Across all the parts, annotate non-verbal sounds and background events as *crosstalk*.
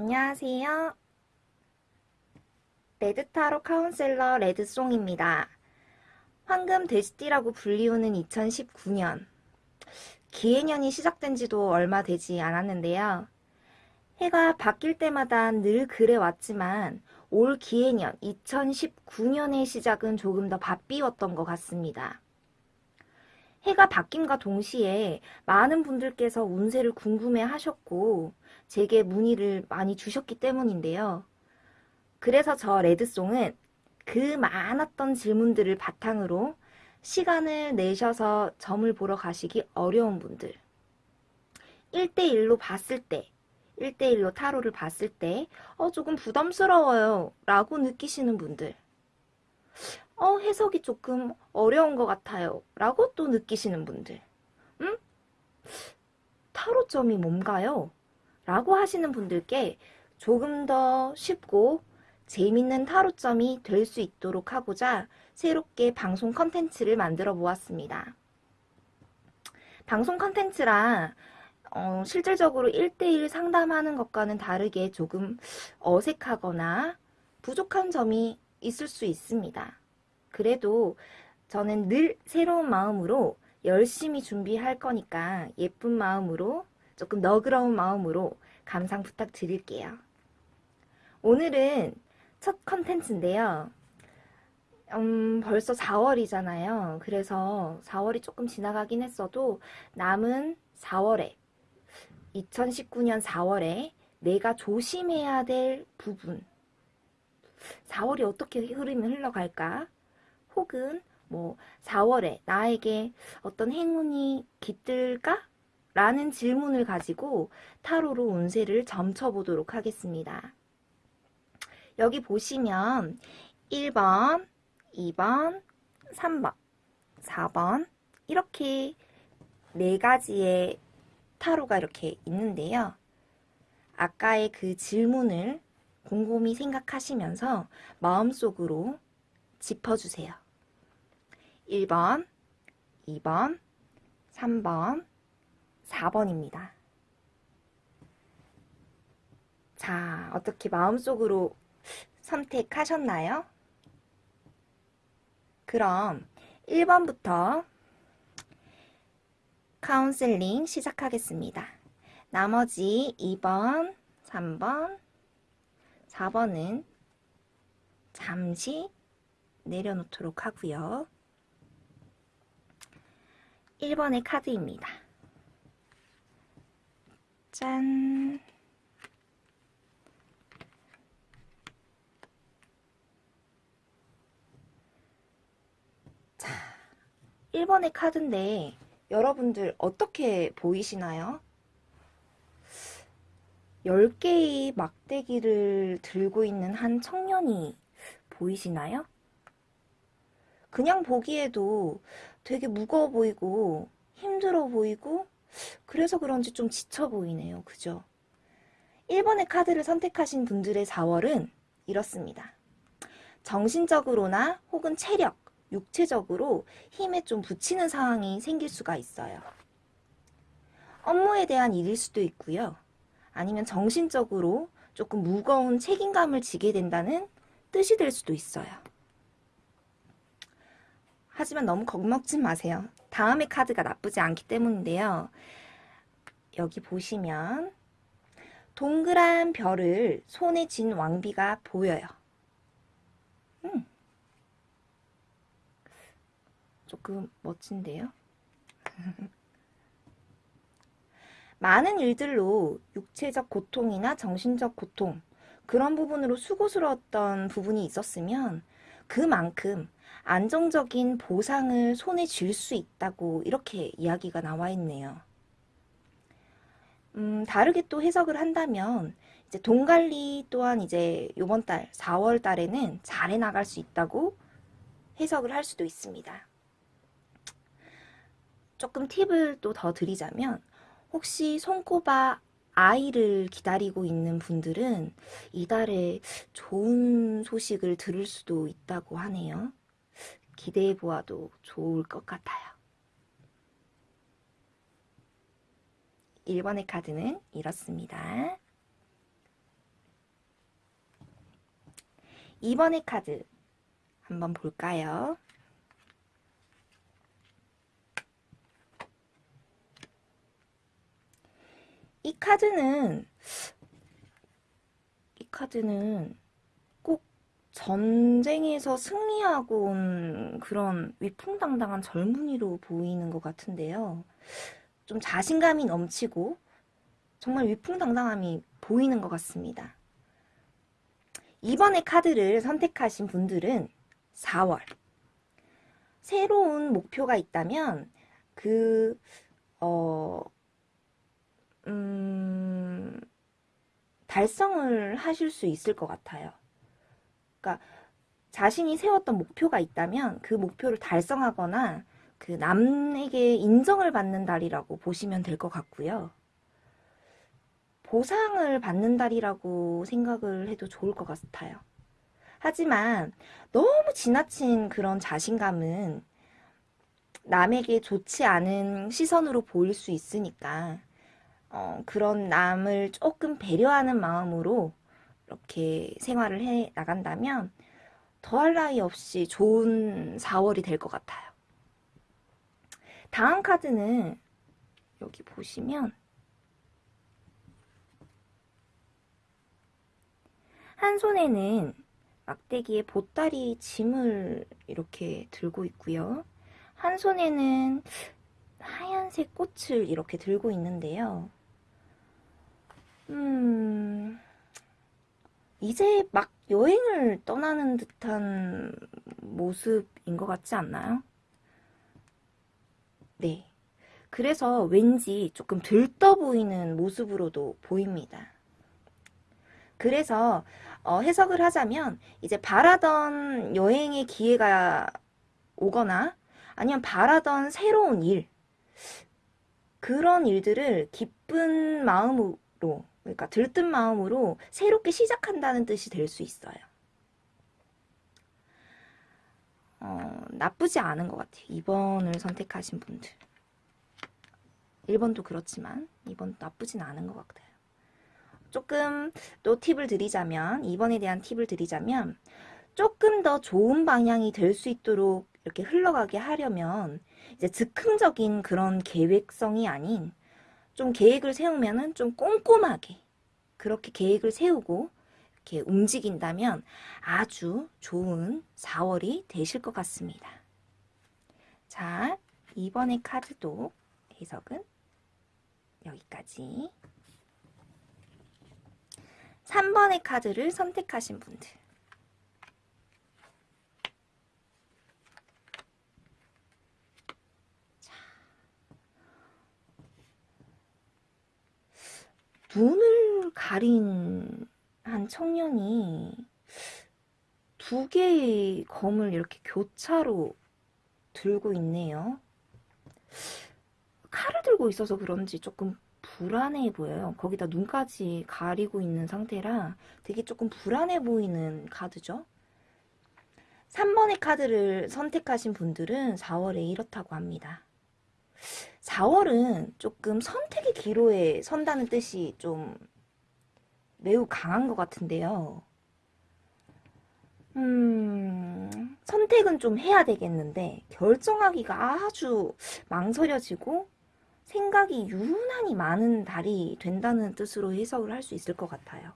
안녕하세요. 레드타로 카운셀러 레드송입니다. 황금 돼지띠라고 불리우는 2019년. 기해년이 시작된 지도 얼마 되지 않았는데요. 해가 바뀔 때마다 늘 그래 왔지만 올 기해년 2019년의 시작은 조금 더 바삐웠던 것 같습니다. 해가 바뀜과 동시에 많은 분들께서 운세를 궁금해 하셨고 제게 문의를 많이 주셨기 때문인데요. 그래서 저 레드송은 그 많았던 질문들을 바탕으로 시간을 내셔서 점을 보러 가시기 어려운 분들 1대1로 봤을 때 1대1로 타로를 봤을 때 어, 조금 부담스러워요 라고 느끼시는 분들 어, 해석이 조금 어려운 것 같아요 라고 또 느끼시는 분들 음? 타로점이 뭔가요? 라고 하시는 분들께 조금 더 쉽고 재밌는 타로점이 될 수 있도록 하고자 새롭게 방송 컨텐츠를 만들어 보았습니다. 방송 컨텐츠라 어, 실질적으로 1대1 상담하는 것과는 다르게 조금 어색하거나 부족한 점이 있을 수 있습니다. 그래도 저는 늘 새로운 마음으로 열심히 준비할 거니까 예쁜 마음으로 조금 너그러운 마음으로 감상 부탁드릴게요. 오늘은 첫 컨텐츠인데요. 음, 벌써 4월이잖아요. 그래서 4월이 조금 지나가긴 했어도 남은 4월에 2019년 4월에 내가 조심해야 될 부분 4월이 어떻게 흐름이 흘러갈까? 혹은 뭐 4월에 나에게 어떤 행운이 깃들까? 라는 질문을 가지고 타로로 운세를 점쳐보도록 하겠습니다. 여기 보시면 1번, 2번, 3번, 4번 이렇게 네 가지의 타로가 이렇게 있는데요. 아까의 그 질문을 곰곰이 생각하시면서 마음속으로 짚어주세요. 1번, 2번, 3번, 4번입니다. 자, 어떻게 마음속으로 선택하셨나요? 그럼 1번부터 카운셀링 시작하겠습니다. 나머지 2번, 3번, 4번은 잠시 내려놓도록 하고요. 1번의 카드입니다. 짠! 자, 1번의 카드인데 여러분들 어떻게 보이시나요? 10개의 막대기를 들고 있는 한 청년이 보이시나요? 그냥 보기에도 되게 무거워 보이고 힘들어 보이고 그래서 그런지 좀 지쳐 보이네요. 그죠? 1번의 카드를 선택하신 분들의 4월은 이렇습니다. 정신적으로나 혹은 체력, 육체적으로 힘에 좀 붙이는 상황이 생길 수가 있어요. 업무에 대한 일일 수도 있고요. 아니면 정신적으로 조금 무거운 책임감을 지게 된다는 뜻이 될 수도 있어요. 하지만 너무 겁먹지 마세요. 다음의 카드가 나쁘지 않기 때문인데요. 여기 보시면 동그란 별을 손에 쥔 왕비가 보여요. 음. 조금 멋진데요. *laughs* 많은 일들로 육체적 고통이나 정신적 고통 그런 부분으로 수고스러웠던 부분이 있었으면 그만큼 안정적인 보상을 손에 쥘 수 있다고 이렇게 이야기가 나와 있네요. 음, 다르게 또 해석을 한다면 이제 돈 관리 또한 이제 이번 달 4월 달에는 잘해 나갈 수 있다고 해석을 할 수도 있습니다. 조금 팁을 또 더 드리자면 혹시 손꼽아 아이를 기다리고 있는 분들은 이달에 좋은 소식을 들을 수도 있다고 하네요. 기대해 보아도 좋을 것 같아요. 1번의 카드는 이렇습니다. 2번의 카드 한번 볼까요? 2 카드는 이 카드는 전쟁에서 승리하고 온 그런 위풍당당한 젊은이로 보이는 것 같은데요. 좀 자신감이 넘치고 정말 위풍당당함이 보이는 것 같습니다. 이번에 카드를 선택하신 분들은 4월. 새로운 목표가 있다면 그, 어, 음, 달성을 하실 수 있을 것 같아요. 그러니까 자신이 세웠던 목표가 있다면 그 목표를 달성하거나 그 남에게 인정을 받는 달이라고 보시면 될 것 같고요. 보상을 받는 달이라고 생각을 해도 좋을 것 같아요. 하지만 너무 지나친 그런 자신감은 남에게 좋지 않은 시선으로 보일 수 있으니까 어, 그런 남을 조금 배려하는 마음으로 이렇게 생활을 해 나간다면 더할 나위 없이 좋은 4월이 될 것 같아요. 다음 카드는 여기 보시면 한 손에는 막대기에 보따리 짐을 이렇게 들고 있고요. 한 손에는 하얀색 꽃을 이렇게 들고 있는데요. 음, 이제 막 여행을 떠나는 듯한 모습인 것 같지 않나요? 네. 그래서 왠지 조금 들떠 보이는 모습으로도 보입니다. 그래서 어, 해석을 하자면 이제 바라던 여행의 기회가 오거나 아니면 바라던 새로운 일 그런 일들을 기쁜 마음으로 그러니까 들뜬 마음으로 새롭게 시작한다는 뜻이 될 수 있어요. 어, 나쁘지 않은 것 같아요. 2번을 선택하신 분들. 1번도 그렇지만 2번 나쁘진 않은 것 같아요. 조금 또 팁을 드리자면 2번에 대한 팁을 드리자면 조금 더 좋은 방향이 될 수 있도록 이렇게 흘러가게 하려면 이제 즉흥적인 그런 계획성이 아닌 좀 계획을 세우면은 좀 꼼꼼하게 그렇게 계획을 세우고 이렇게 움직인다면 아주 좋은 4월이 되실 것 같습니다. 자, 이번의 카드도 해석은 여기까지. 3번의 카드를 선택하신 분들. 눈을 가린 한 청년이 두 개의 검을 이렇게 교차로 들고 있네요. 칼을 들고 있어서 그런지 조금 불안해 보여요. 거기다 눈까지 가리고 있는 상태라 되게 조금 불안해 보이는 카드죠. 3번의 카드를 선택하신 분들은 4월에 이렇다고 합니다. 4월은 조금 선택의 기로에 선다는 뜻이 좀 매우 강한 것 같은데요. 음, 선택은 좀 해야 되겠는데 결정하기가 아주 망설여지고 생각이 유난히 많은 달이 된다는 뜻으로 해석을 할 수 있을 것 같아요.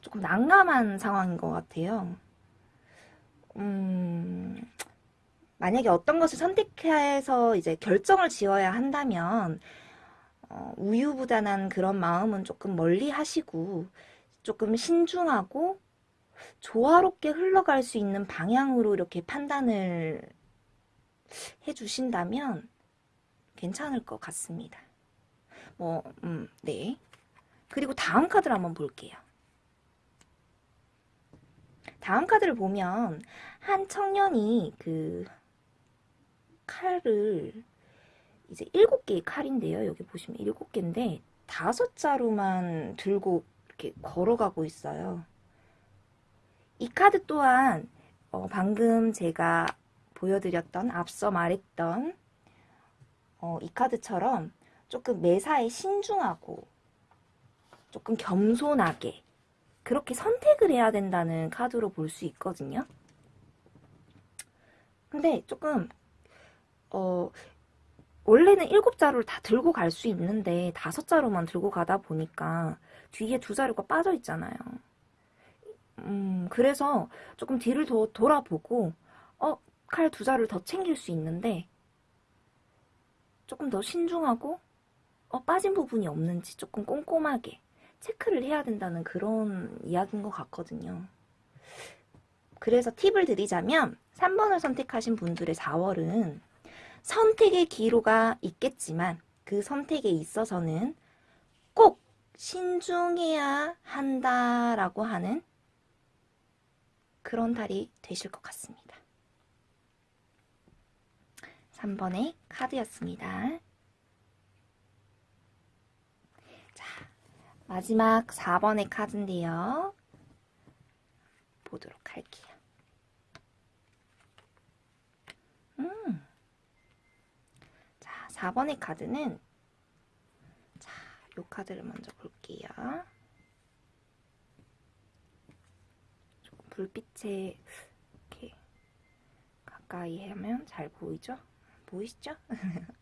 조금 난감한 상황인 것 같아요. 음, 만약에 어떤 것을 선택해서 이제 결정을 지어야 한다면 어, 우유부단한 그런 마음은 조금 멀리 하시고 조금 신중하고 조화롭게 흘러갈 수 있는 방향으로 이렇게 판단을 해주신다면 괜찮을 것 같습니다. 뭐, 음, 네. 그리고 다음 카드를 한번 볼게요. 다음 카드를 보면 한 청년이 그 칼을 이제 일곱 개의 칼인데요. 여기 보시면 일곱 개인데 다섯 자루만 들고 이렇게 걸어가고 있어요. 이 카드 또한 어, 방금 제가 보여드렸던 앞서 말했던 어, 이 카드처럼 조금 매사에 신중하고 조금 겸손하게 그렇게 선택을 해야 된다는 카드로 볼 수 있거든요. 근데 조금 어 원래는 일곱 자루를 다 들고 갈 수 있는데 다섯 자루만 들고 가다 보니까 뒤에 두 자루가 빠져 있잖아요. 음, 그래서 조금 뒤를 더 돌아보고 어, 칼 두 자루를 더 챙길 수 있는데 조금 더 신중하고 어, 빠진 부분이 없는지 조금 꼼꼼하게 체크를 해야 된다는 그런 이야기인 것 같거든요. 그래서 팁을 드리자면 3번을 선택하신 분들의 4월은 선택의 기로가 있겠지만 그 선택에 있어서는 꼭 신중해야 한다라고 하는 그런 달이 되실 것 같습니다. 3번의 카드였습니다. 자, 마지막 4번의 카드인데요. 보도록 할게요. 음. 자, 4번의 카드는 자, 요 카드를 먼저 볼게요. 조금 불빛에 이렇게 가까이 하면 잘 보이죠? 보이시죠? *laughs*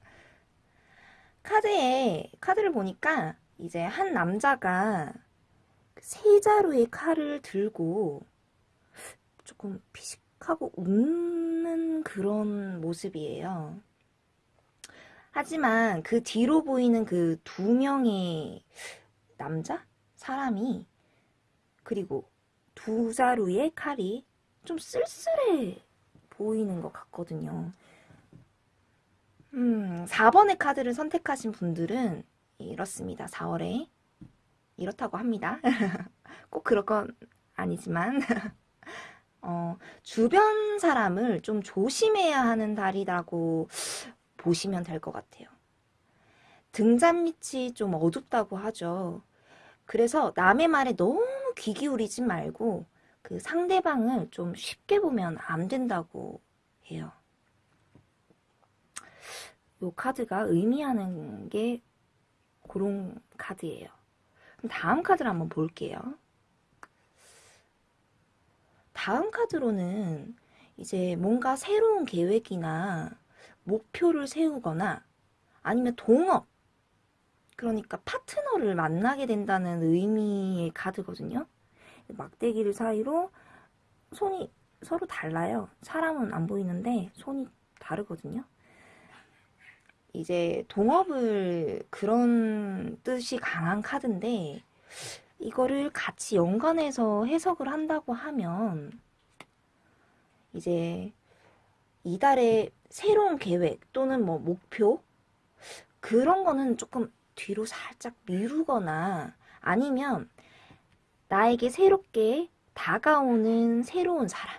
카드에 카드를 보니까 이제 한 남자가 세 자루의 칼을 들고 조금 피식하고 웃는 그런 모습이에요. 하지만 그 뒤로 보이는 그 두 명의 남자? 사람이 그리고 두 자루의 칼이 좀 쓸쓸해 보이는 것 같거든요. 음, 4번의 카드를 선택하신 분들은 이렇습니다. 4월에 이렇다고 합니다. *laughs* 꼭 그럴 건 아니지만 *laughs* 어, 주변 사람을 좀 조심해야 하는 달이라고 보시면 될 것 같아요. 등잔 밑이 좀 어둡다고 하죠. 그래서 남의 말에 너무 귀 기울이지 말고 그 상대방을 좀 쉽게 보면 안 된다고 해요. 요 카드가 의미하는 게 그런 카드예요. 다음 카드를 한번 볼게요. 다음 카드로는 이제 뭔가 새로운 계획이나 목표를 세우거나 아니면 동업 그러니까 파트너를 만나게 된다는 의미의 카드거든요. 막대기를 사이로 손이 서로 달라요. 사람은 안 보이는데 손이 다르거든요. 이제 동업을 그런 뜻이 강한 카드인데 이거를 같이 연관해서 해석을 한다고 하면 이제 이달의 새로운 계획 또는 뭐 목표 그런 거는 조금 뒤로 살짝 미루거나 아니면 나에게 새롭게 다가오는 새로운 사람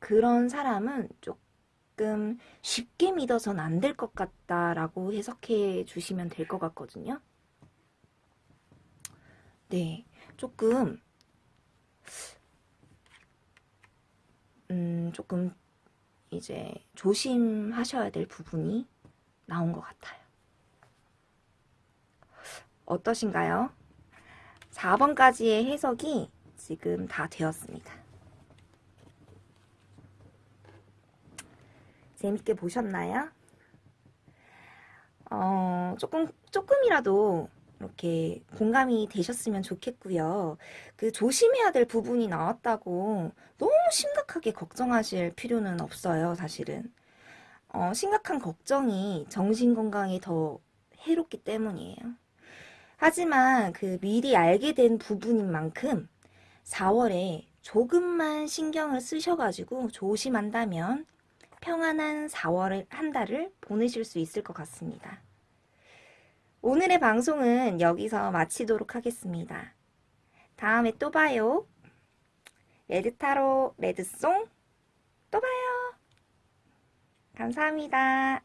그런 사람은 조금 쉽게 믿어선 안 될 것 같다라고 해석해 주시면 될 것 같거든요. 네, 조금 음, 조금 이제 조심하셔야 될 부분이 나온 것 같아요. 어떠신가요? 4번까지의 해석이 지금 다 되었습니다. 재밌게 보셨나요? 어, 조금, 조금이라도 이렇게 공감이 되셨으면 좋겠고요. 그 조심해야 될 부분이 나왔다고 너무 심각하게 걱정하실 필요는 없어요, 사실은. 어, 심각한 걱정이 정신건강에 더 해롭기 때문이에요. 하지만 그 미리 알게 된 부분인 만큼 4월에 조금만 신경을 쓰셔가지고 조심한다면 평안한 4월 한 달을 보내실 수 있을 것 같습니다. 오늘의 방송은 여기서 마치도록 하겠습니다. 다음에 또 봐요. 레드타로 레드송 또 봐요. 감사합니다.